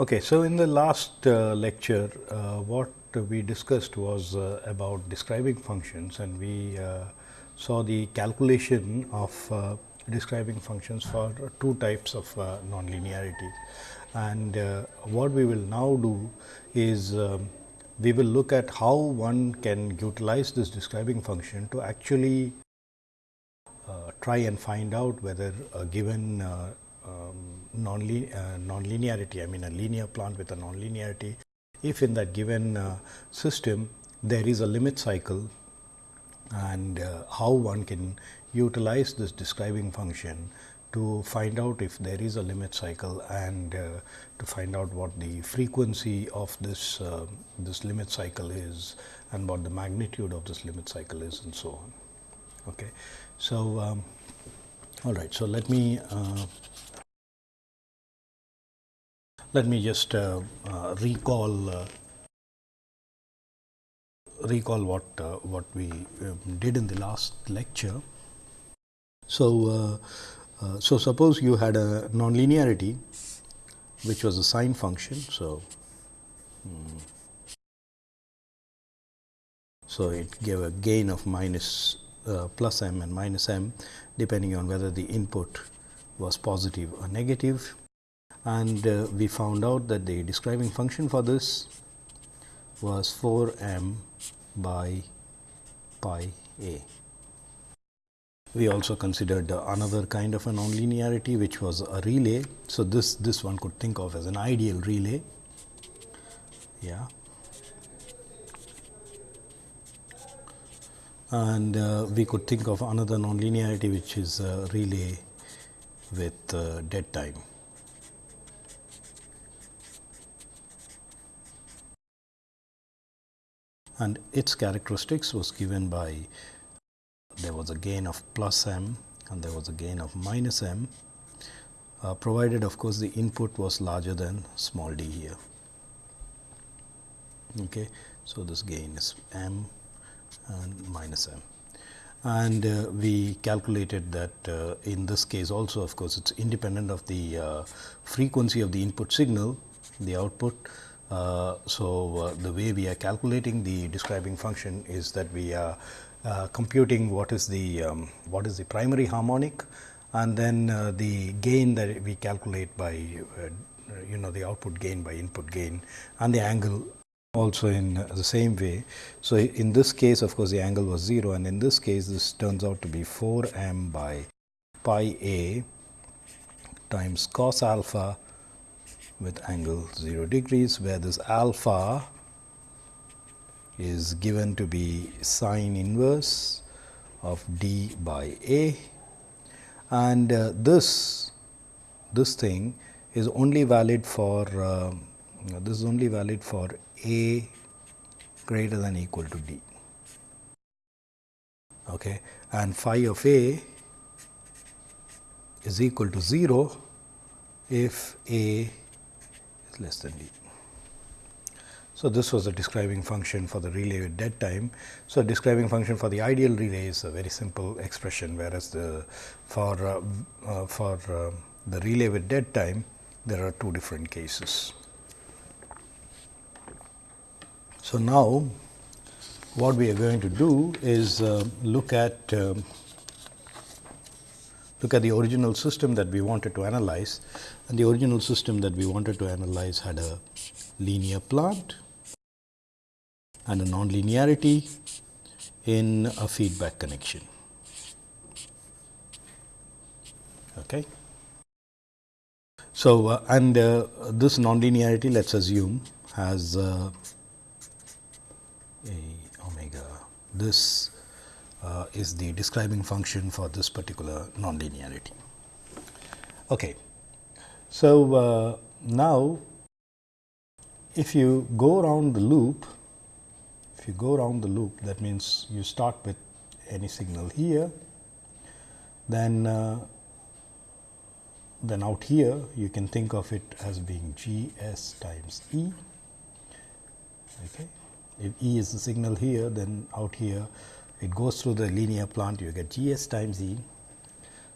Okay, so in the last uh, lecture, uh, what we discussed was uh, about describing functions and we uh, saw the calculation of uh, describing functions for two types of uh, nonlinearity. And what we will now do is um, we will look at how one can utilize this describing function to actually try and find out whether a given um, nonlinearity, uh, non I mean a linear plant with a non-linearity, if in that given uh, system there is a limit cycle and uh, how one can utilize this describing function to find out if there is a limit cycle and uh, to find out what the frequency of this uh, this limit cycle is and what the magnitude of this limit cycle is and so on. Okay. So, um, all right. So, let me uh, let me just uh, uh, recall uh, recall what uh, what we um, did in the last lecture. So, uh, uh, so suppose you had a nonlinearity which was a sign function. So, um, so it gave a gain of minus plus m and minus m depending on whether the input was positive or negative and uh, we found out that the describing function for this was 4 m by pi a. We also considered another kind of a nonlinearity which was a relay. So, this this one could think of as an ideal relay. Yeah. And uh, we could think of another nonlinearity which is a relay with uh, dead time. And its characteristics was given by there was a gain of plus m and there was a gain of minus m uh, provided of course, the input was larger than small d here. Okay. So, this gain is m and minus m and uh, we calculated that uh, in this case also of course, it is independent of the uh, frequency of the input signal the output so, uh, the way we are calculating the describing function is that we are uh, computing what is the um, what is the primary harmonic and then the gain that we calculate by you know the output gain by input gain and the angle also in the same way. So, in this case of course, the angle was 0 and in this case this turns out to be 4 m by pi a times cos alpha with angle 0 degrees, where this alpha is given to be sine inverse of d by a. And uh, this this thing is only valid for uh, this is only valid for a greater than equal to d. Okay? And phi of a is equal to 0 if a less than d. So, this was a describing function for the relay with dead time. So, describing function for the ideal relay is a very simple expression, whereas the for uh, uh, for uh, the relay with dead time there are two different cases. So, now what we are going to do is uh, look at um, look at the original system that we wanted to analyze and the original system that we wanted to analyze had a linear plant and a nonlinearity in a feedback connection. Okay. So, uh, and uh, this nonlinearity let us assume has uh, a omega this uh, is the describing function for this particular nonlinearity. Okay. So, uh, now if you go around the loop, if you go around the loop that means you start with any signal here, then uh, then out here you can think of it as being G s times E. Okay. If E is the signal here, then out here it goes through the linear plant, you get G s times E.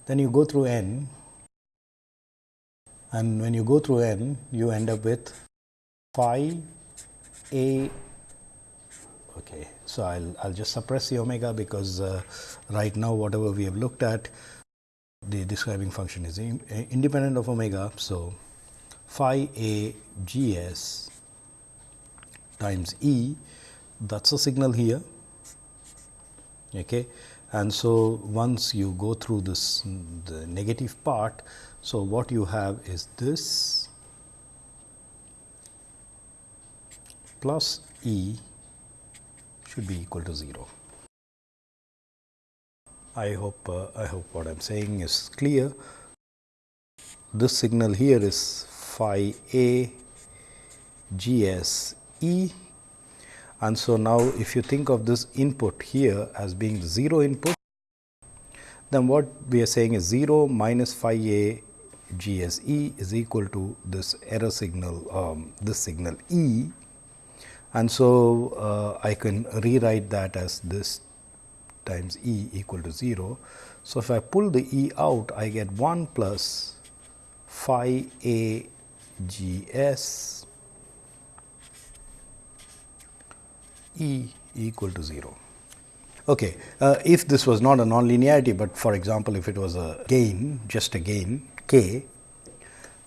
Then you go through N and when you go through n you end up with phi a. Okay so i'll i'll just suppress the omega because uh, right now whatever we have looked at the describing function is uh, independent of omega. So phi a g s times e that's a signal here. Okay and so once you go through this the negative part so what you have is this plus e should be equal to 0 i hope uh, i hope what i'm saying is clear. This signal here is phi a g s e. And so, now if you think of this input here as being the 0 input, then what we are saying is 0 minus phi a g s e is equal to this error signal, um, this signal E. And so, uh, I can rewrite that as this times E equal to 0. So, if I pull the E out, I get 1 plus phi a g s E equal to 0. Okay. Uh, if this was not a nonlinearity, but for example, if it was a gain, just a gain k,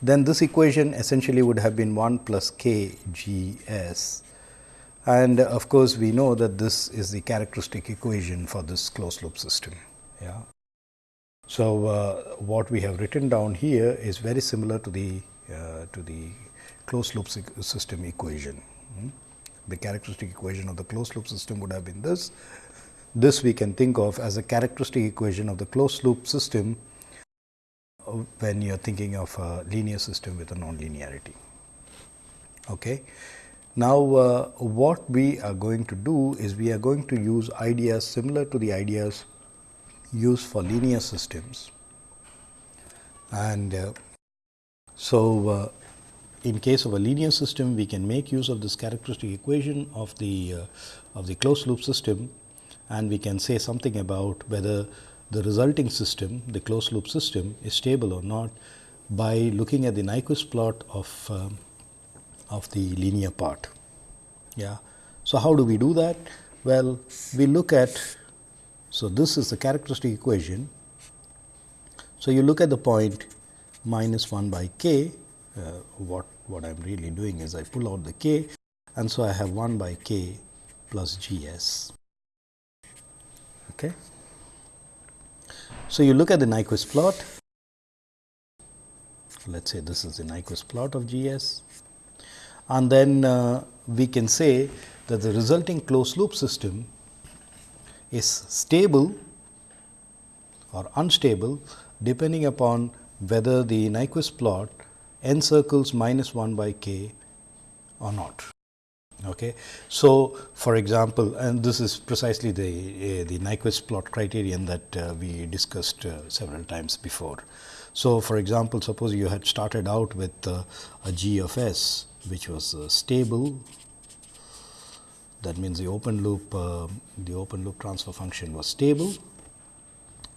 then this equation essentially would have been 1 plus k g s and of course, we know that this is the characteristic equation for this closed loop system. Yeah. So, uh, what we have written down here is very similar to the uh, to the closed loop system equation. Hmm the characteristic equation of the closed loop system would have been this. This we can think of as a characteristic equation of the closed loop system when you are thinking of a linear system with a nonlinearity. Okay. Now, uh, what we are going to do is we are going to use ideas similar to the ideas used for linear systems. And uh, so, uh, in case of a linear system, we can make use of this characteristic equation of the uh, of the closed loop system and we can say something about whether the resulting system, the closed loop system is stable or not by looking at the Nyquist plot of um, of the linear part. Yeah. So, how do we do that? Well, we look at, so this is the characteristic equation. So, you look at the point minus 1 by k, uh, what what I am really doing is I pull out the k and so I have 1 by k plus G s. Okay. So, you look at the Nyquist plot, let us say this is the Nyquist plot of G s and then uh, we can say that the resulting closed loop system is stable or unstable depending upon whether the Nyquist plot encircles minus 1 by k or not. Okay. So, for example, and this is precisely the uh, the Nyquist plot criterion that uh, we discussed uh, several times before. So, for example, suppose you had started out with uh, a g of s which was uh, stable that means the open loop uh, the open loop transfer function was stable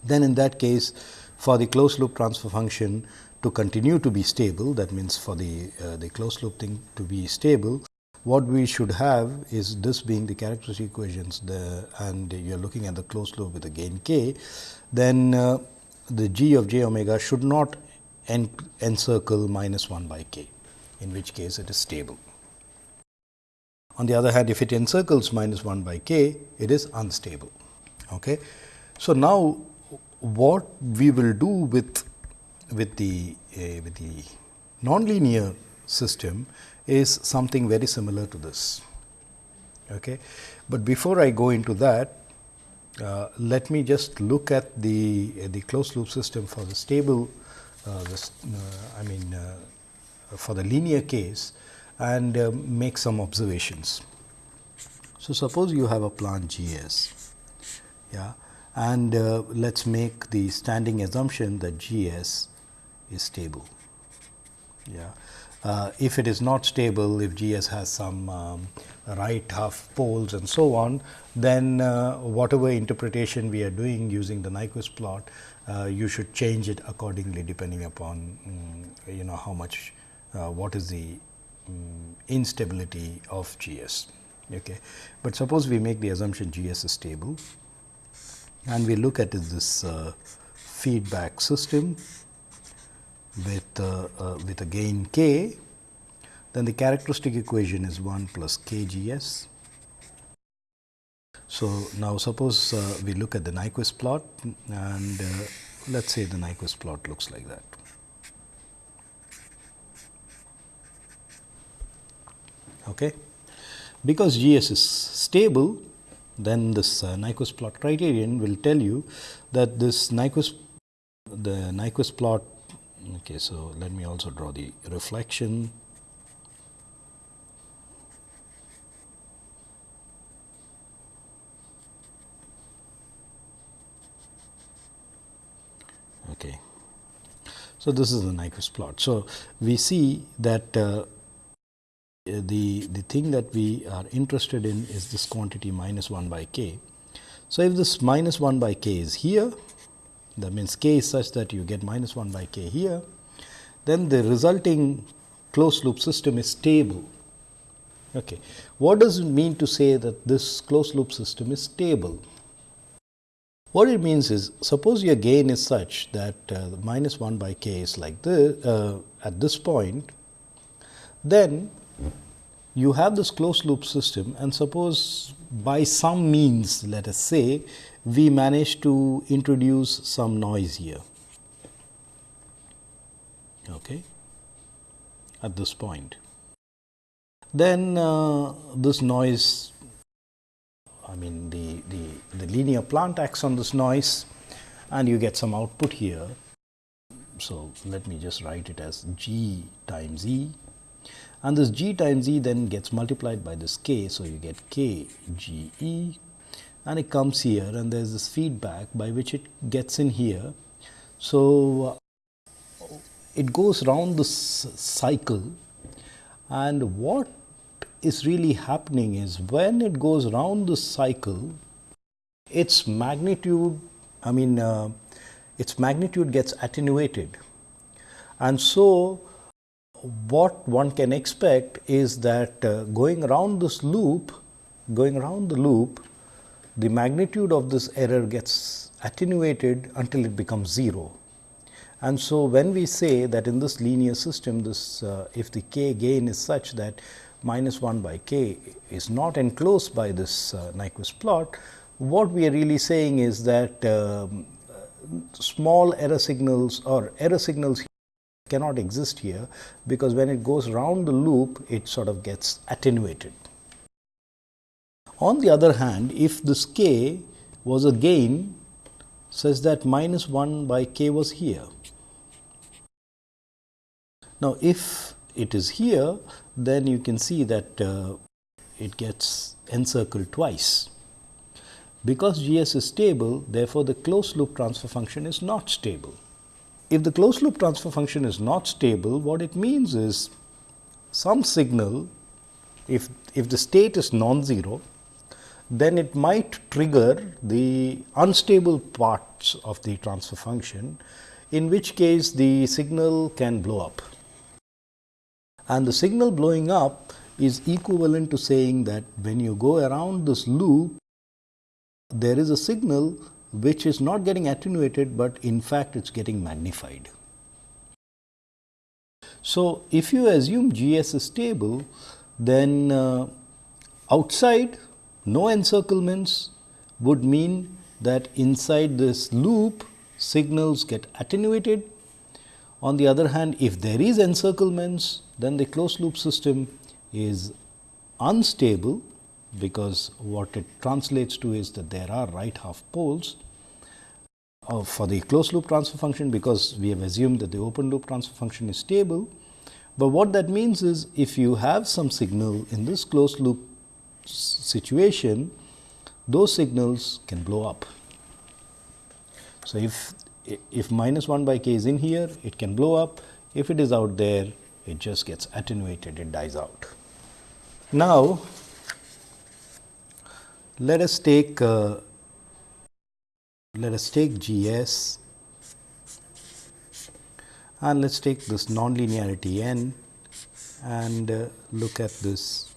then in that case for the closed loop transfer function to continue to be stable that means for the the closed loop thing to be stable what we should have is this being the characteristic equations the and you are looking at the closed loop with a gain k then uh, the g of j omega should not en encircle minus 1 by k in which case it is stable. On the other hand if it encircles minus 1 by k it is unstable. Okay. So, now what we will do with with the uh, with the nonlinear system is something very similar to this. Okay. But before I go into that, uh, let me just look at the uh, the closed loop system for the stable, uh, uh, I mean uh, for the linear case and make some observations. So, suppose you have a plant G s, yeah, and let us make the standing assumption that G s is stable. Yeah. Uh, if it is not stable, if GS has some um, right half poles and so on, then uh, whatever interpretation we are doing using the Nyquist plot uh, you should change it accordingly depending upon um, you know how much uh, what is the um, instability of GS. Okay. But suppose we make the assumption GS is stable and we look at this uh, feedback system with, uh, uh, with a gain k, then the characteristic equation is 1 plus kgs. So, now suppose uh, we look at the Nyquist plot and uh, let us say the Nyquist plot looks like that. Okay. Because GS is stable, then this uh, Nyquist plot criterion will tell you that this Nyquist the Nyquist plot okay so let me also draw the reflection. Okay. So this is the Nyquist plot. So we see that uh, the the thing that we are interested in is this quantity minus 1 by k. So if this minus 1 by k is here that means k is such that you get minus 1 by k here, then the resulting closed loop system is stable. Okay. What does it mean to say that this closed loop system is stable? What it means is suppose your gain is such that uh, minus 1 by k is like this uh, at this point, then you have this closed loop system and suppose by some means let us say we manage to introduce some noise here okay, at this point. Then uh, this noise I mean the, the, the linear plant acts on this noise and you get some output here. So, let me just write it as g times e and this g times e then gets multiplied by this k. So, you get k g e and it comes here and there is this feedback by which it gets in here. So, uh, it goes round this cycle and what is really happening is when it goes round this cycle, its magnitude, I mean, uh, its magnitude gets attenuated. And so, what one can expect is that uh, going around this loop, going around the loop, the magnitude of this error gets attenuated until it becomes 0. And so, when we say that in this linear system, this uh, if the k gain is such that minus 1 by k is not enclosed by this uh, Nyquist plot, what we are really saying is that um, small error signals or error signals cannot exist here, because when it goes round the loop, it sort of gets attenuated. On the other hand, if this k was a gain such that minus 1 by k was here. Now, if it is here, then you can see that uh, it gets encircled twice. Because G s is stable, therefore, the closed loop transfer function is not stable. If the closed loop transfer function is not stable, what it means is some signal, if, if the state is non-zero, then it might trigger the unstable parts of the transfer function, in which case the signal can blow up. And the signal blowing up is equivalent to saying that when you go around this loop, there is a signal which is not getting attenuated, but in fact it is getting magnified. So, if you assume G s is stable, then uh, outside no encirclements would mean that inside this loop signals get attenuated. On the other hand, if there is encirclements, then the closed loop system is unstable because what it translates to is that there are right half poles uh, for the closed loop transfer function because we have assumed that the open loop transfer function is stable. But what that means is if you have some signal in this closed loop situation, those signals can blow up. So, if, if minus 1 by k is in here, it can blow up. If it is out there, it just gets attenuated, it dies out. Now, let us take uh, let us take G s and let us take this nonlinearity n and uh, look at this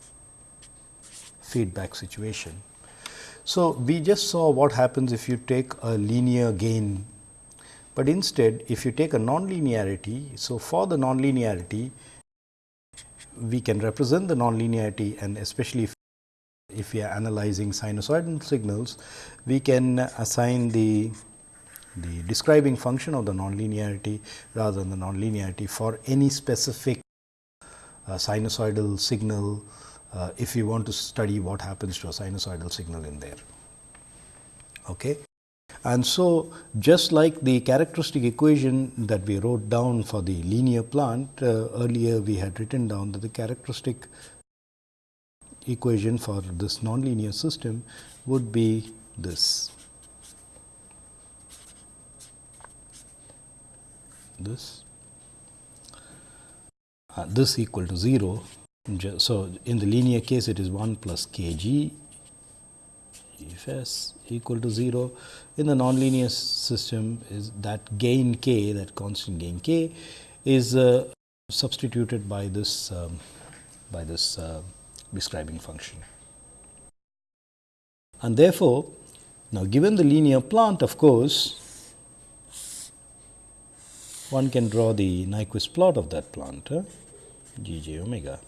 feedback situation. So, we just saw what happens if you take a linear gain, but instead if you take a nonlinearity. So, for the nonlinearity we can represent the nonlinearity and especially if, if we are analyzing sinusoidal signals, we can assign the the describing function of the nonlinearity rather than the nonlinearity for any specific uh, sinusoidal signal uh, if you want to study what happens to a sinusoidal signal in there. Okay. And so, just like the characteristic equation that we wrote down for the linear plant, uh, earlier we had written down that the characteristic equation for this nonlinear system would be this. This uh, this equal to 0. So, in the linear case it is 1 plus k g if s equal to 0. In the nonlinear system is that gain k that constant gain k is uh, substituted by this um, by this uh, describing function. And therefore, now given the linear plant of course, one can draw the Nyquist plot of that plant g j omega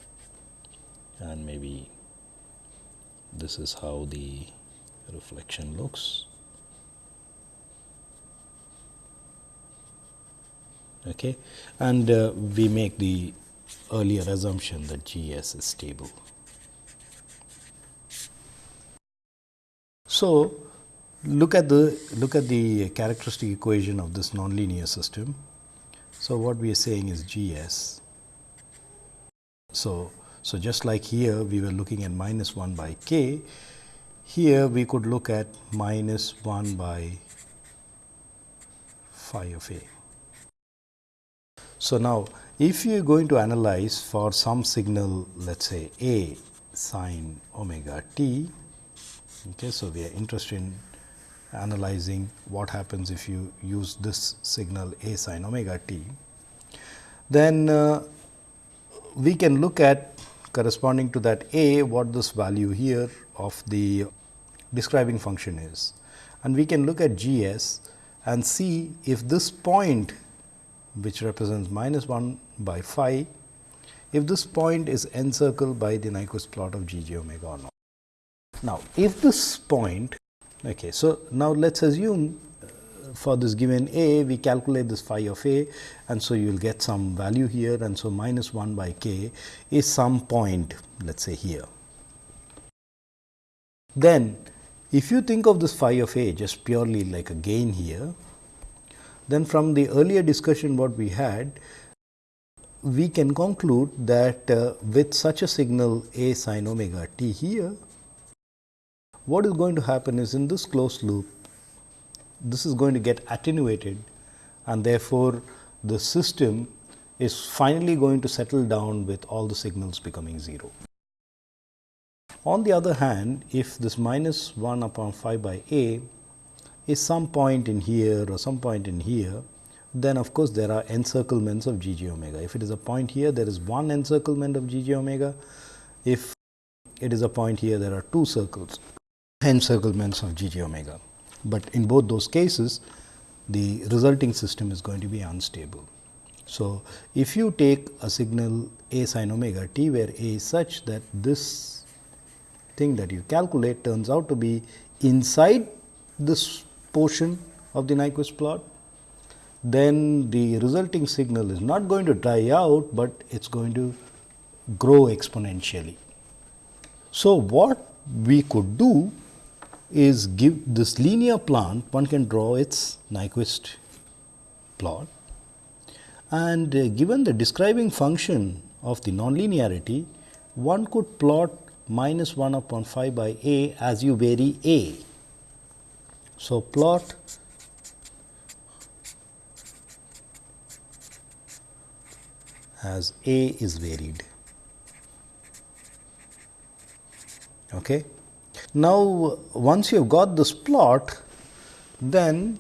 and maybe this is how the reflection looks. Okay. And uh, we make the earlier assumption that G s is stable. So, look at the look at the characteristic equation of this nonlinear system. So, what we are saying is G s. So, so just like here we were looking at minus 1 by k, here we could look at minus 1 by phi of a. So, now if you are going to analyze for some signal let us say a sine omega t, okay, so we are interested in analyzing what happens if you use this signal a sine omega t, then uh, we can look at corresponding to that a what this value here of the describing function is. And we can look at G s and see if this point which represents minus 1 by phi, if this point is encircled by the Nyquist plot of G j omega or not. Now, if this point, okay, so now let us assume for this given a, we calculate this phi of a and so you will get some value here and so minus 1 by k is some point let us say here. Then if you think of this phi of a just purely like a gain here, then from the earlier discussion what we had, we can conclude that uh, with such a signal a sin omega t here, what is going to happen is in this closed loop, this is going to get attenuated and therefore, the system is finally going to settle down with all the signals becoming 0. On the other hand, if this minus 1 upon phi by a is some point in here or some point in here, then of course, there are encirclements of g j omega. If it is a point here, there is one encirclement of g j omega. If it is a point here, there are two circles, encirclements of g j omega. But in both those cases, the resulting system is going to be unstable. So, if you take a signal a sin omega t, where a is such that this thing that you calculate turns out to be inside this portion of the Nyquist plot, then the resulting signal is not going to dry out, but it is going to grow exponentially. So, what we could do is give this linear plant, one can draw its Nyquist plot and uh, given the describing function of the nonlinearity, one could plot minus 1 upon phi by a as you vary a. So, plot as a is varied. Okay. Now, once you have got this plot, then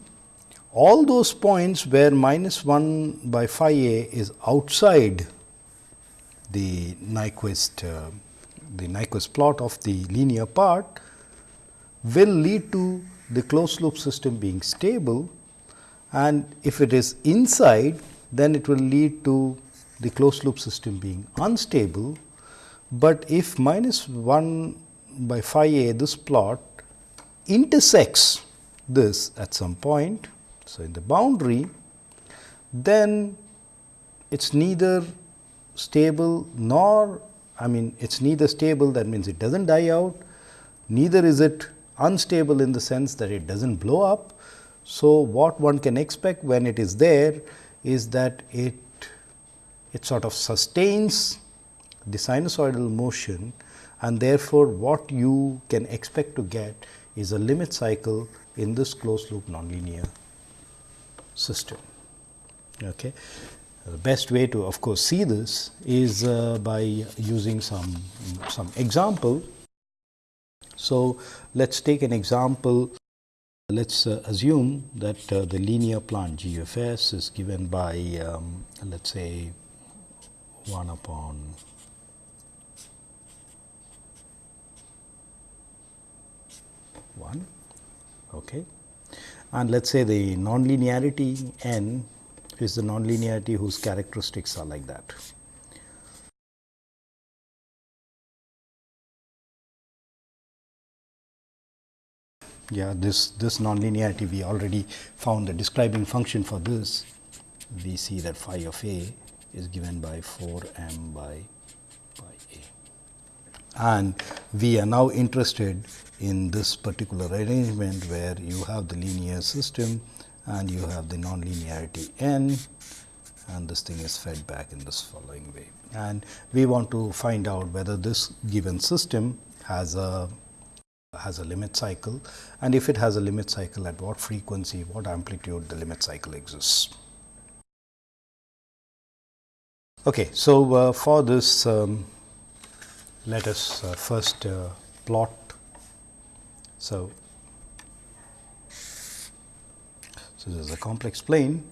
all those points where minus 1 by phi a is outside the Nyquist uh, the Nyquist plot of the linear part will lead to the closed loop system being stable. And if it is inside then it will lead to the closed loop system being unstable, but if minus 1 by phi a this plot intersects this at some point. So, in the boundary then it is neither stable nor I mean it is neither stable that means it does not die out, neither is it unstable in the sense that it does not blow up. So, what one can expect when it is there is that it it sort of sustains the sinusoidal motion and therefore, what you can expect to get is a limit cycle in this closed loop nonlinear system. Okay. The best way to of course, see this is uh, by using some, some example. So, let us take an example. Let us uh, assume that uh, the linear plant GFS is given by um, let us say 1 upon one okay and let us say the nonlinearity n is the nonlinearity whose characteristics are like that. Yeah, this this nonlinearity we already found the describing function for this. We see that phi of a is given by 4 m by pi a. And we are now interested in this particular arrangement where you have the linear system and you have the nonlinearity n and this thing is fed back in this following way. And we want to find out whether this given system has a has a limit cycle and if it has a limit cycle at what frequency, what amplitude the limit cycle exists. Okay, so uh, for this, um, let us uh, first uh, plot. So, so this is a complex plane,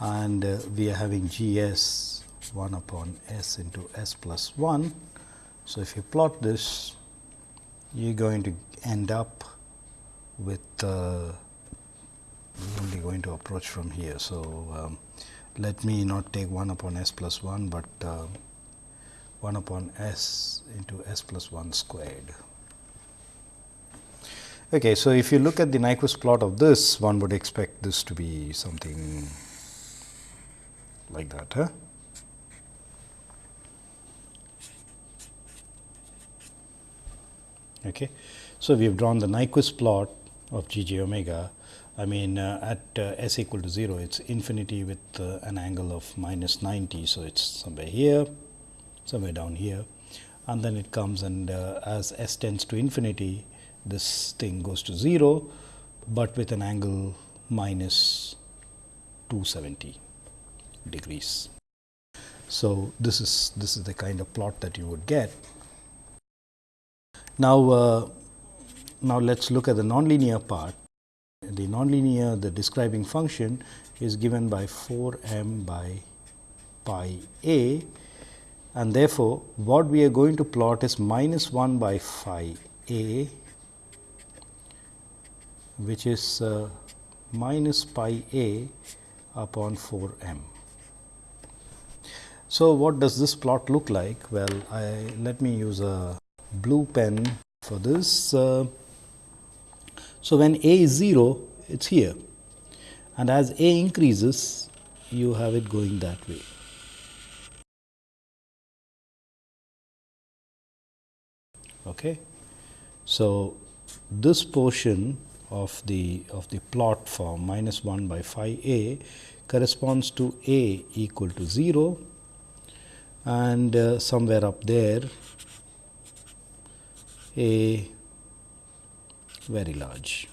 and uh, we are having G s 1 upon s into s plus 1. So, if you plot this, you are going to end up with uh, only going to approach from here. So, um, let me not take 1 upon s plus 1, but uh, 1 upon s into s plus 1 squared. Okay, so if you look at the Nyquist plot of this, one would expect this to be something like that. Huh? Okay. So, we have drawn the Nyquist plot of g j omega I mean uh, at uh, s equal to 0 it is infinity with uh, an angle of minus 90. So, it is somewhere here somewhere down here and then it comes and uh, as s tends to infinity this thing goes to 0, but with an angle minus 270 degrees. So, this is this is the kind of plot that you would get. Now, uh, now let us look at the nonlinear part the nonlinear the describing function is given by 4 m by pi a and therefore, what we are going to plot is minus 1 by phi a which is uh, minus pi a upon 4 m. So, what does this plot look like? Well, I let me use a blue pen for this. Uh, so, when a is 0, it is here and as a increases, you have it going that way. Okay. So, this portion of the of the plot for minus 1 by phi a corresponds to a equal to 0 and uh, somewhere up there a very large.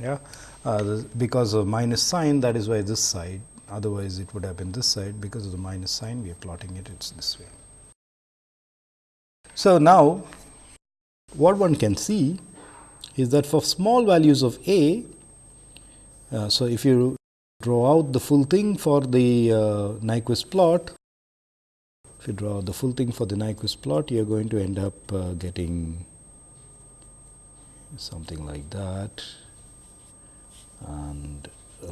Yeah, uh, because of minus sign that is why this side otherwise it would have been this side because of the minus sign we are plotting it it is this way. So, now what one can see is that for small values of a Uh, so, if you draw out the full thing for the uh, Nyquist plot, if you draw the full thing for the Nyquist plot, you are going to end up uh, getting something like that and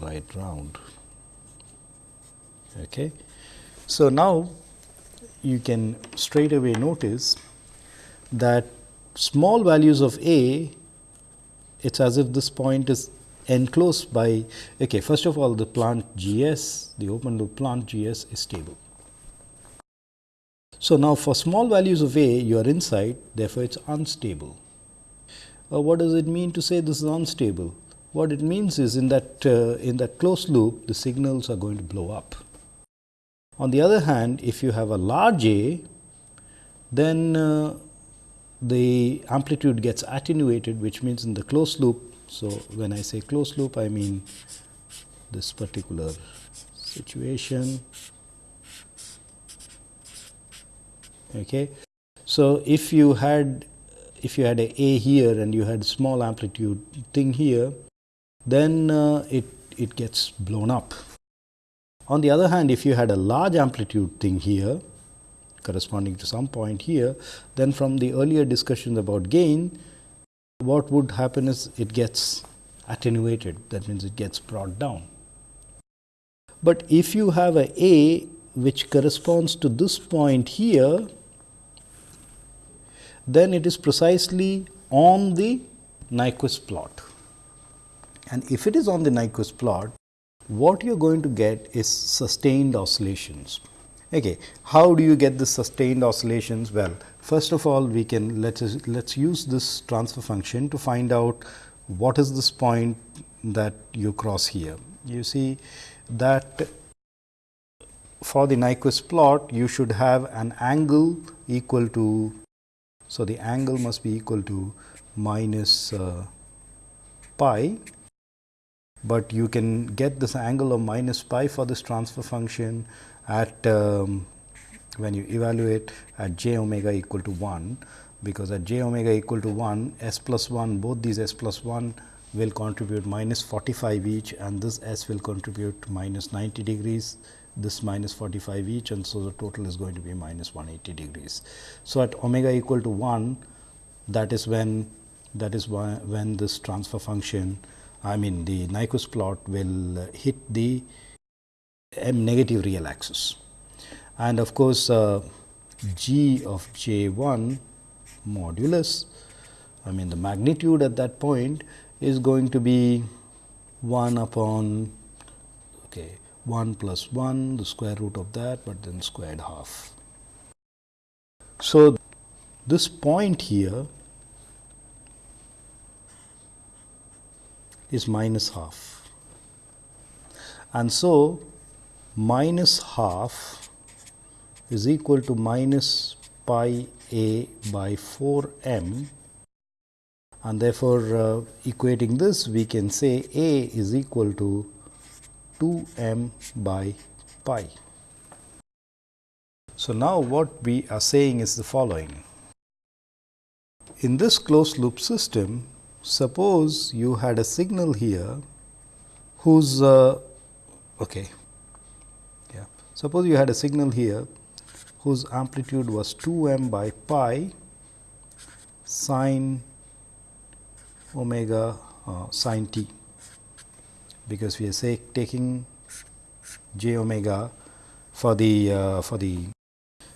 right round. Okay. So, now you can straight away notice that small values of a, it is as if this point is enclosed by, okay, first of all the plant G s, the open loop plant G s is stable. So, now for small values of a you are inside therefore, it is unstable. Uh, what does it mean to say this is unstable? What it means is in that uh, in that closed loop the signals are going to blow up. On the other hand, if you have a large A, then uh, the amplitude gets attenuated which means in the closed loop. So, when I say closed loop I mean this particular situation. Okay. So, if you had if you had a A here and you had small amplitude thing here, then uh, it, it gets blown up. On the other hand, if you had a large amplitude thing here corresponding to some point here, then from the earlier discussions about gain, what would happen is it gets attenuated that means it gets brought down. But if you have a A which corresponds to this point here, then it is precisely on the Nyquist plot. And if it is on the Nyquist plot, what you are going to get is sustained oscillations. Okay. How do you get the sustained oscillations? Well, first of all we can let us let us use this transfer function to find out what is this point that you cross here. You see that for the Nyquist plot you should have an angle equal to so, the angle must be equal to minus uh, pi, but you can get this angle of minus pi for this transfer function at um, when you evaluate at j omega equal to 1, because at j omega equal to 1 s plus 1 both these s plus 1 will contribute minus 45 each and this s will contribute minus 90 degrees this minus 45 each and so the total is going to be minus 180 degrees. So, at omega equal to 1 that is when that is when this transfer function I mean the Nyquist plot will hit the m negative real axis. And of course, uh, g of j 1 modulus I mean the magnitude at that point is going to be 1 upon okay, 1 plus 1 the square root of that, but then squared half. So, this point here is minus half and so minus half is equal to minus pi a by 4 m and therefore, uh, equating this we can say a is equal to 2 m by pi. So, now what we are saying is the following. In this closed loop system, suppose you had a signal here whose uh, okay. Suppose you had a signal here whose amplitude was 2 m by pi sine omega uh, sine t because we are say taking j omega for the uh, for the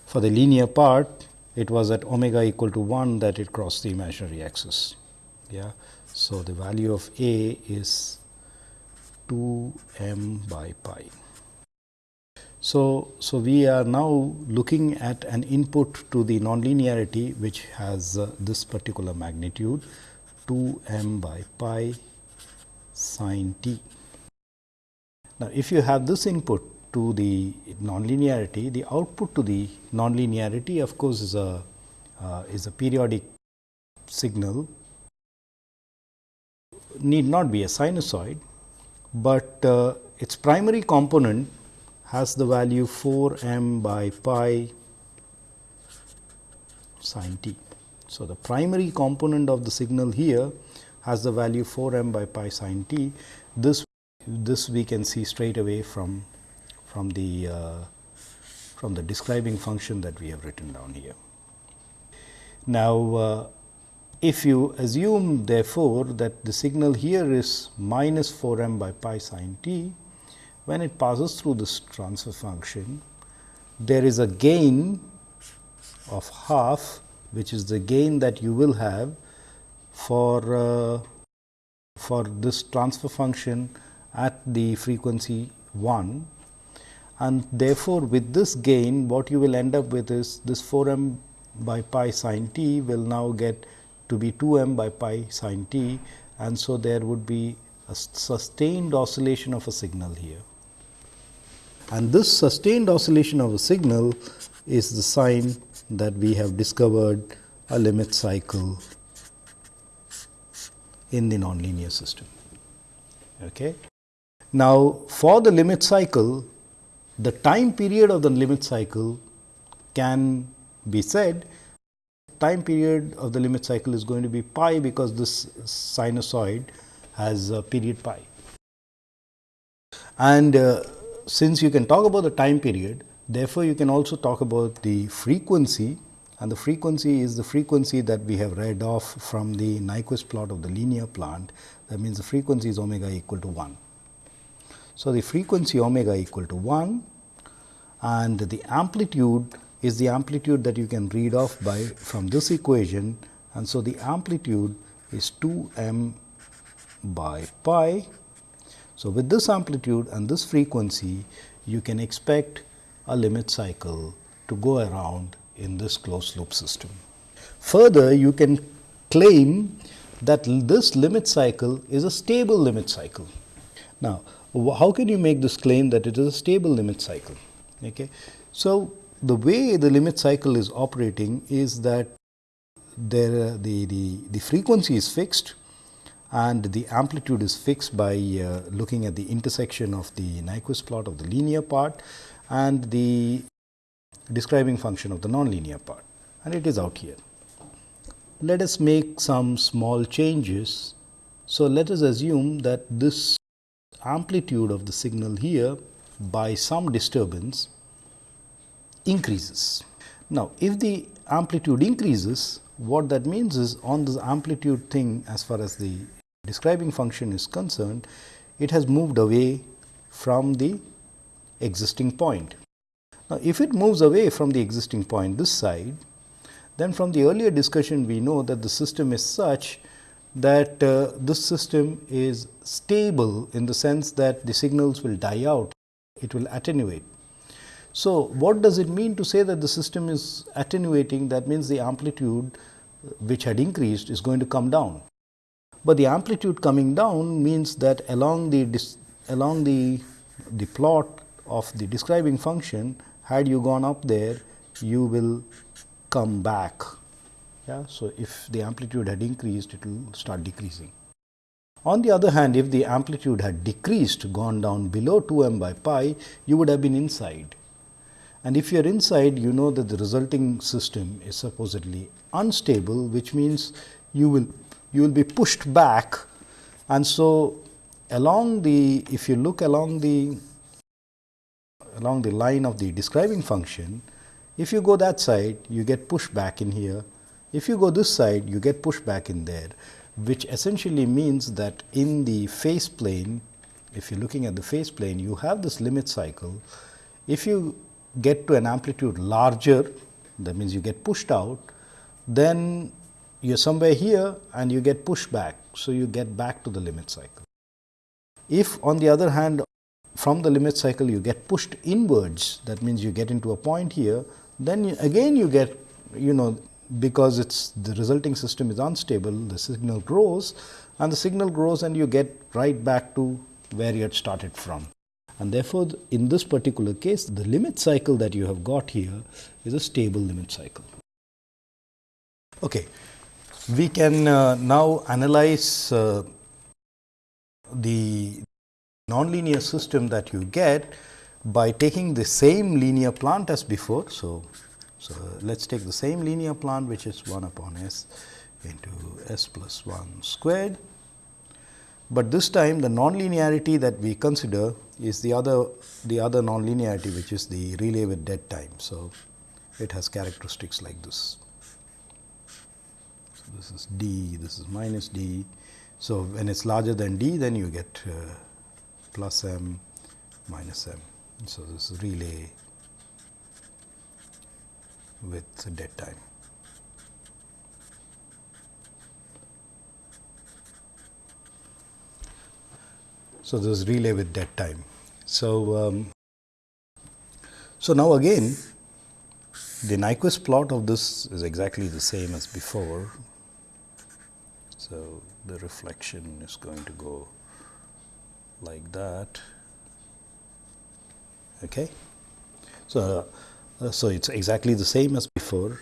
for the linear part it was at omega equal to 1 that it crossed the imaginary axis. Yeah. So, the value of A is 2 m by pi. So, so we are now looking at an input to the nonlinearity which has uh, this particular magnitude 2 m by pi sine t. Now, if you have this input to the nonlinearity, the output to the nonlinearity of course, is a uh, is a periodic signal need not be a sinusoid, but uh, its primary component has the value 4 m by pi sin t. So, the primary component of the signal here has the value 4 m by pi sin t. This This we can see straight away from, from, the, uh, from the describing function that we have written down here. Now, uh, if you assume therefore, that the signal here is minus 4 m by pi sin t, when it passes through this transfer function, there is a gain of half which is the gain that you will have for, uh, for this transfer function at the frequency 1 and therefore, with this gain what you will end up with is this 4 m by pi sin t will now get to be 2 m by pi sin t and so there would be a sustained oscillation of a signal here. And this sustained oscillation of a signal is the sign that we have discovered a limit cycle in the nonlinear system. Okay. Now, for the limit cycle, the time period of the limit cycle can be said time period of the limit cycle is going to be pi because this sinusoid has a period pi. And uh, since you can talk about the time period, therefore, you can also talk about the frequency and the frequency is the frequency that we have read off from the Nyquist plot of the linear plant. That means, the frequency is omega equal to 1. So, the frequency omega equal to 1 and the amplitude is the amplitude that you can read off by from this equation and so the amplitude is 2 m by pi. So, with this amplitude and this frequency you can expect a limit cycle to go around in this closed loop system. Further you can claim that this limit cycle is a stable limit cycle. Now, how can you make this claim that it is a stable limit cycle? Okay. So, the way the limit cycle is operating is that there the, the, the frequency is fixed and the amplitude is fixed by uh, looking at the intersection of the Nyquist plot of the linear part and the describing function of the nonlinear part and it is out here. Let us make some small changes. So, let us assume that this amplitude of the signal here by some disturbance increases. Now, if the amplitude increases, what that means is on this amplitude thing as far as the describing function is concerned, it has moved away from the existing point. Now, if it moves away from the existing point this side, then from the earlier discussion we know that the system is such that uh, this system is stable in the sense that the signals will die out, it will attenuate. So, what does it mean to say that the system is attenuating that means the amplitude which had increased is going to come down. But the amplitude coming down means that along the along the the plot of the describing function had you gone up there you will come back. Yeah? So, if the amplitude had increased it will start decreasing. On the other hand if the amplitude had decreased gone down below 2 m by pi you would have been inside and if you are inside, you know that the resulting system is supposedly unstable, which means you will you will be pushed back. And so, along the if you look along the along the line of the describing function, if you go that side, you get pushed back in here. If you go this side, you get pushed back in there, which essentially means that in the phase plane, if you're looking at the phase plane, you have this limit cycle. If you get to an amplitude larger, that means you get pushed out, then you are somewhere here and you get pushed back. So, you get back to the limit cycle. If on the other hand, from the limit cycle you get pushed inwards, that means you get into a point here, then you, again you get, you know, because it's the resulting system is unstable, the signal grows and the signal grows and you get right back to where you had started from and therefore, in this particular case the limit cycle that you have got here is a stable limit cycle. Okay. We can uh, now analyze uh, the nonlinear system that you get by taking the same linear plant as before. So, so let us take the same linear plant which is 1 upon s into s plus 1 squared but this time the nonlinearity that we consider is the other the other nonlinearity which is the relay with dead time. So, it has characteristics like this. This is d, this is minus d. So, when it is larger than d then you get uh, plus m minus m. So, this is relay with dead time. So, this is relay with dead time. So, um, so now again the Nyquist plot of this is exactly the same as before. So, the reflection is going to go like that. Okay. So, uh, so it is exactly the same as before.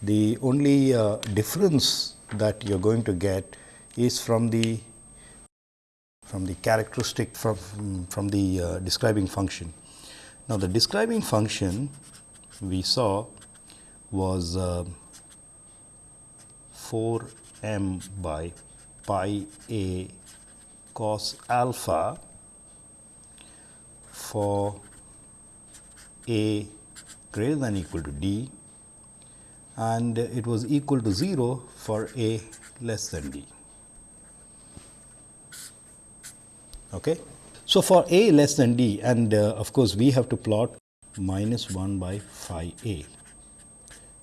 The only uh, difference that you are going to get is from the from the characteristic from, from the uh, describing function. Now, the describing function we saw was uh, 4 m by pi a cos alpha for a greater than equal to d and it was equal to 0 for a less than d. Okay. So, for a less than d and uh, of course, we have to plot minus 1 by phi a.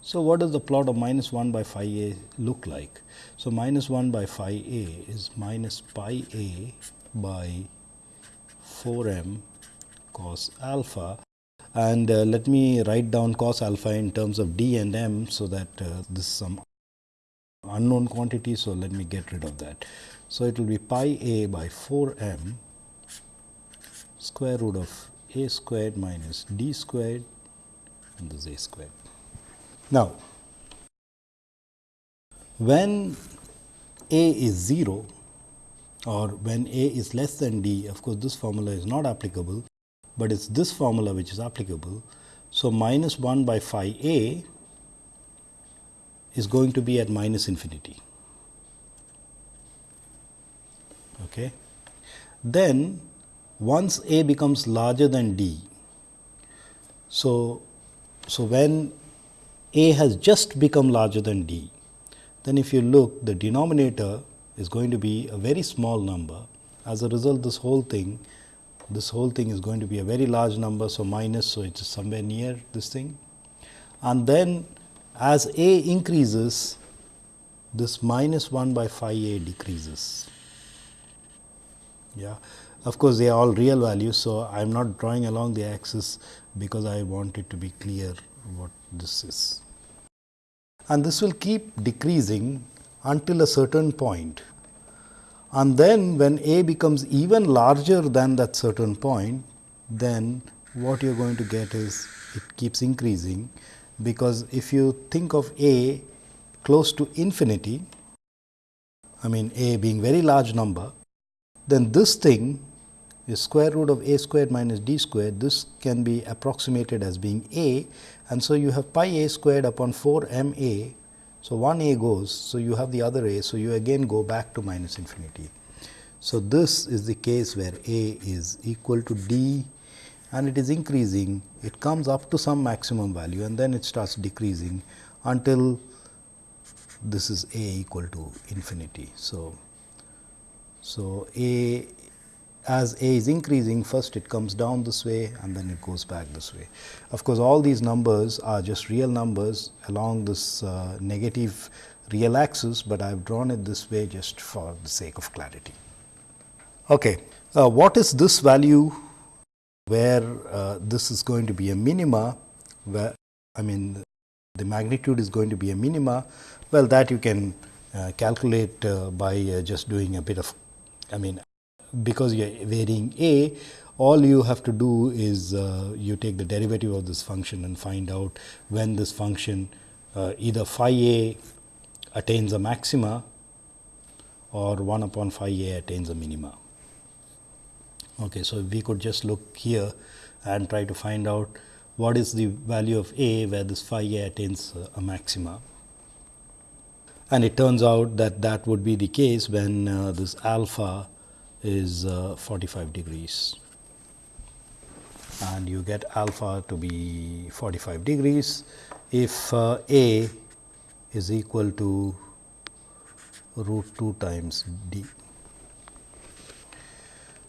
So, what does the plot of minus 1 by phi a look like? So, minus 1 by phi a is minus pi a by 4 m cos alpha and uh, let me write down cos alpha in terms of d and m. So, that uh, this is some unknown quantity. So, let me get rid of that. So, it will be pi a by 4 m square root of a squared minus d squared and this a squared. Now, when a is 0 or when a is less than d, of course, this formula is not applicable, but it is this formula which is applicable. So, minus 1 by phi a is going to be at minus infinity. Okay. Then once a becomes larger than d, so, so when a has just become larger than d, then if you look the denominator is going to be a very small number. As a result this whole thing, this whole thing is going to be a very large number. So, minus, so it is somewhere near this thing. And then as a increases, this minus 1 by phi a decreases. Yeah. Of course, they are all real values. So, I am not drawing along the axis because I want it to be clear what this is. And this will keep decreasing until a certain point. And then when a becomes even larger than that certain point, then what you are going to get is it keeps increasing because if you think of a close to infinity, I mean a being very large number, then this thing is square root of a squared minus d squared. This can be approximated as being a and so you have pi a squared upon 4 m a. So, one a goes. So, you have the other a. So, you again go back to minus infinity. So, this is the case where a is equal to d and it is increasing. It comes up to some maximum value and then it starts decreasing until this is a equal to infinity. So, so a as a is increasing first it comes down this way and then it goes back this way. Of course, all these numbers are just real numbers along this uh, negative real axis, but I have drawn it this way just for the sake of clarity. Okay. Uh, what is this value where uh, this is going to be a minima where I mean the magnitude is going to be a minima well that you can uh, calculate uh, by uh, just doing a bit of I mean because you are varying a, all you have to do is uh, you take the derivative of this function and find out when this function uh, either phi a attains a maxima or 1 upon phi a attains a minima. Okay, so, we could just look here and try to find out what is the value of a where this phi a attains a maxima. And it turns out that that would be the case when uh, this alpha is uh, 45 degrees and you get alpha to be 45 degrees if uh, a is equal to root 2 times d.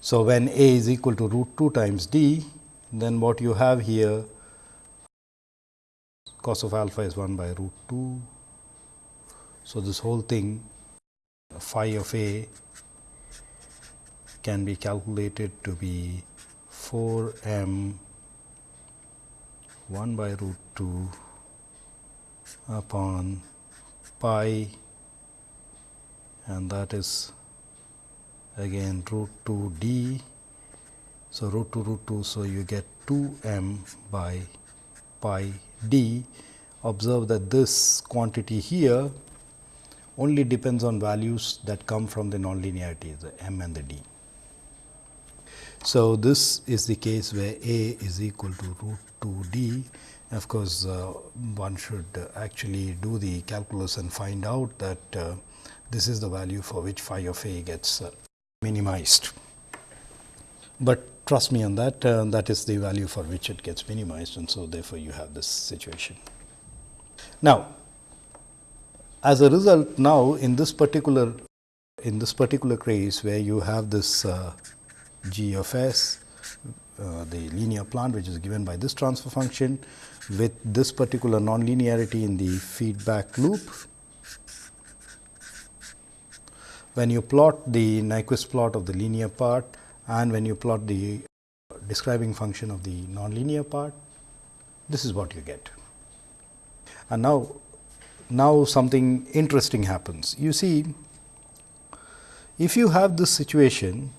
So, when a is equal to root 2 times d, then what you have here cos of alpha is 1 by root 2. So, this whole thing phi of a can be calculated to be 4 m 1 by root 2 upon pi and that is again root 2 d. So, root 2 root 2. So, you get 2 m by pi d. Observe that this quantity here only depends on values that come from the nonlinearity the m and the d. So, this is the case where a is equal to root 2 d. Of course, uh, one should actually do the calculus and find out that uh, this is the value for which phi of a gets uh, minimized. But trust me on that, uh, that is the value for which it gets minimized and so therefore, you have this situation. Now, as a result now in this particular in this particular case where you have this uh, g of s uh, the linear plant which is given by this transfer function with this particular nonlinearity in the feedback loop when you plot the Nyquist plot of the linear part and when you plot the describing function of the nonlinear part, this is what you get. And now, now something interesting happens. You see, if you have this situation,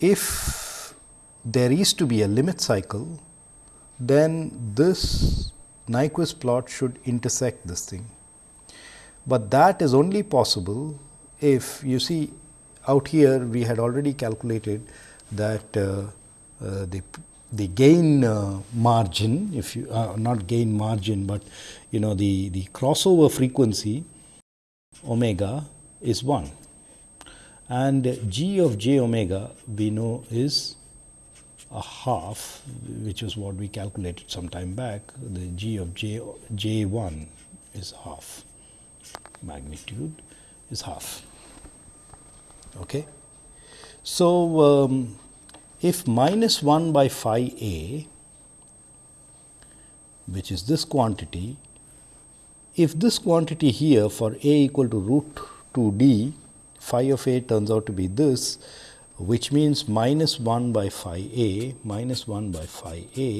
if there is to be a limit cycle, then this Nyquist plot should intersect this thing. But that is only possible if you see out here we had already calculated that uh, uh, the the gain uh, margin if you uh, not gain margin, but you know the the crossover frequency omega is 1 and g of j omega we know is a half which is what we calculated some time back the g of j j 1 is half magnitude is half. Okay. So, um, if minus 1 by phi a which is this quantity, if this quantity here for a equal to root 2 d phi of a turns out to be this which means minus 1 by phi a minus 1 by phi a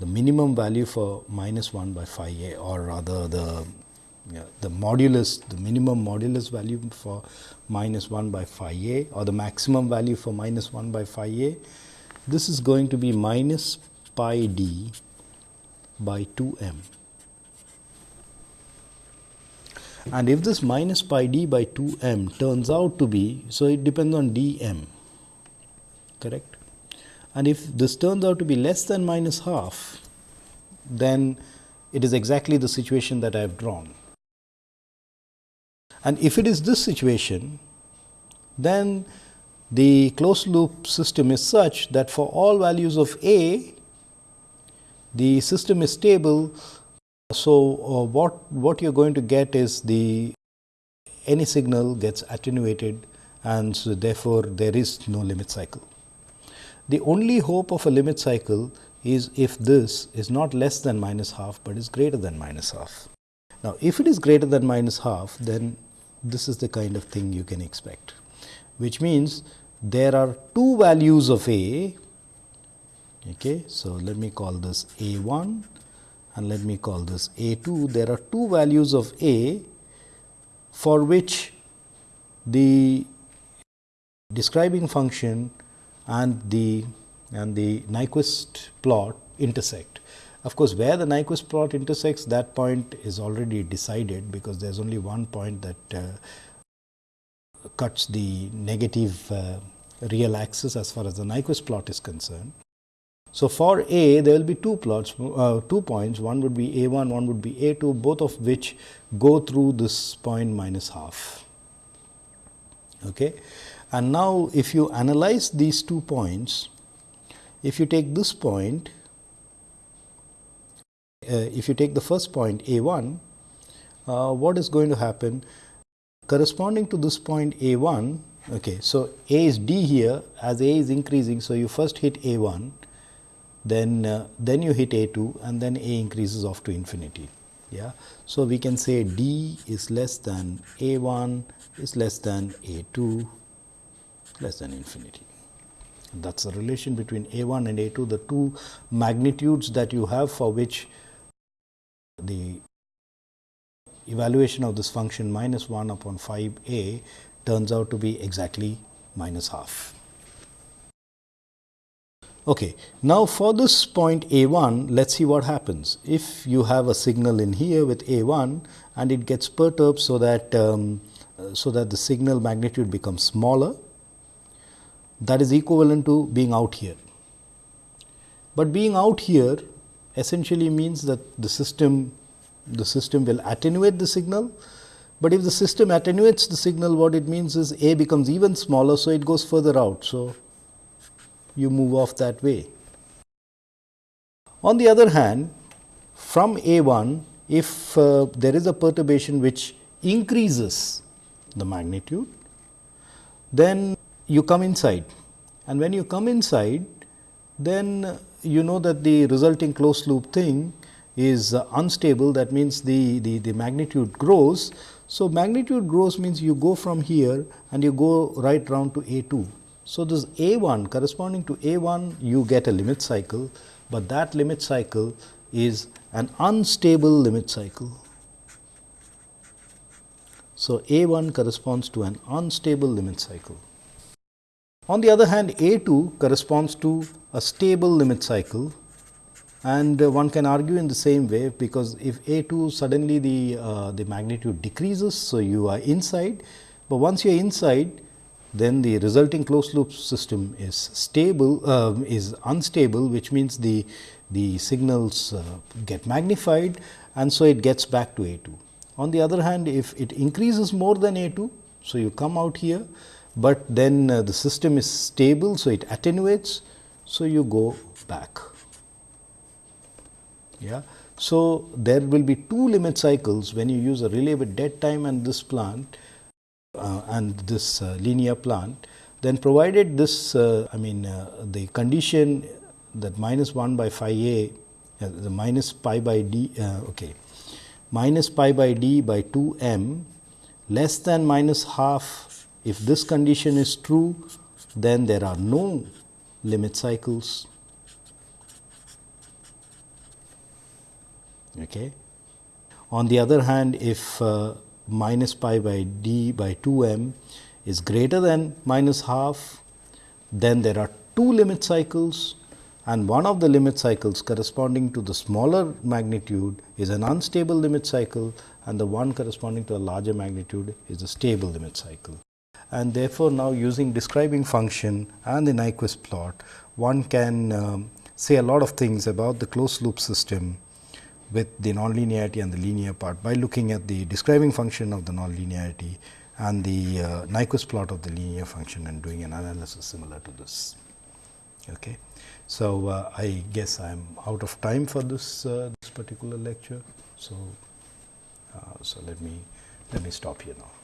the minimum value for minus 1 by phi a or rather the yeah, the modulus, the minimum modulus value for minus 1 by phi a or the maximum value for minus 1 by phi a, this is going to be minus pi d by 2 m. And if this minus pi d by 2 m turns out to be, so it depends on d m, correct. And if this turns out to be less than minus half, then it is exactly the situation that I have drawn. And if it is this situation, then the closed loop system is such that for all values of A, the system is stable. So, uh, what, what you are going to get is the any signal gets attenuated and so therefore, there is no limit cycle. The only hope of a limit cycle is if this is not less than minus half, but is greater than minus half. Now, if it is greater than minus half, then this is the kind of thing you can expect, which means there are two values of A. Okay. So, let me call this A 1 and let me call this A 2. There are two values of A for which the describing function and the and the Nyquist plot intersect. Of course, where the Nyquist plot intersects that point is already decided, because there is only one point that uh, cuts the negative uh, real axis as far as the Nyquist plot is concerned. So, for A there will be two plots, uh, two points, one would be A 1, one would be A 2, both of which go through this point minus half. Okay. And now, if you analyze these two points, if you take this point, uh, if you take the first point a 1, uh, what is going to happen? Corresponding to this point a 1, okay, so a is d here as a is increasing. So, you first hit a 1, then, uh, then you hit a 2 and then a increases off to infinity. Yeah. So, we can say d is less than a 1 is less than a 2 less than infinity. That is the relation between a 1 and a 2, the two magnitudes that you have for which the evaluation of this function minus 1 upon 5 a turns out to be exactly minus half. Okay. Now, for this point a 1, let us see what happens. If you have a signal in here with a 1 and it gets perturbed so that, um, so that the signal magnitude becomes smaller, that is equivalent to being out here. But being out here essentially means that the system the system will attenuate the signal, but if the system attenuates the signal what it means is A becomes even smaller. So, it goes further out. So, you move off that way. On the other hand from A 1 if uh, there is a perturbation which increases the magnitude then you come inside and when you come inside then you know that the resulting closed loop thing is uh, unstable that means the, the, the magnitude grows. So, magnitude grows means you go from here and you go right round to A 2. So, this A 1 corresponding to A 1 you get a limit cycle, but that limit cycle is an unstable limit cycle. So, A 1 corresponds to an unstable limit cycle. On the other hand, A 2 corresponds to a stable limit cycle and uh, one can argue in the same way because if A 2 suddenly the, uh, the magnitude decreases. So, you are inside, but once you are inside then the resulting closed loop system is stable uh, is unstable which means the, the signals uh, get magnified and so it gets back to A 2. On the other hand if it increases more than A 2, so you come out here, but then uh, the system is stable. So, it attenuates, so you go back. Yeah. So, there will be two limit cycles when you use a relay with dead time and this plant uh, and this uh, linear plant, then provided this uh, I mean uh, the condition that minus 1 by phi a uh, the minus pi by d uh, okay minus pi by d by 2 m less than minus half if this condition is true then there are no limit cycles Okay. On the other hand, if minus pi by d by 2 m is greater than minus half, then there are two limit cycles and one of the limit cycles corresponding to the smaller magnitude is an unstable limit cycle and the one corresponding to a larger magnitude is a stable limit cycle. And therefore, now using describing function and the Nyquist plot, one can um, say a lot of things about the closed loop system with the nonlinearity and the linear part by looking at the describing function of the nonlinearity and the uh, Nyquist plot of the linear function and doing an analysis similar to this. Okay. So, uh, I guess I am out of time for this, uh, this particular lecture. So, uh, so let me let me stop here now.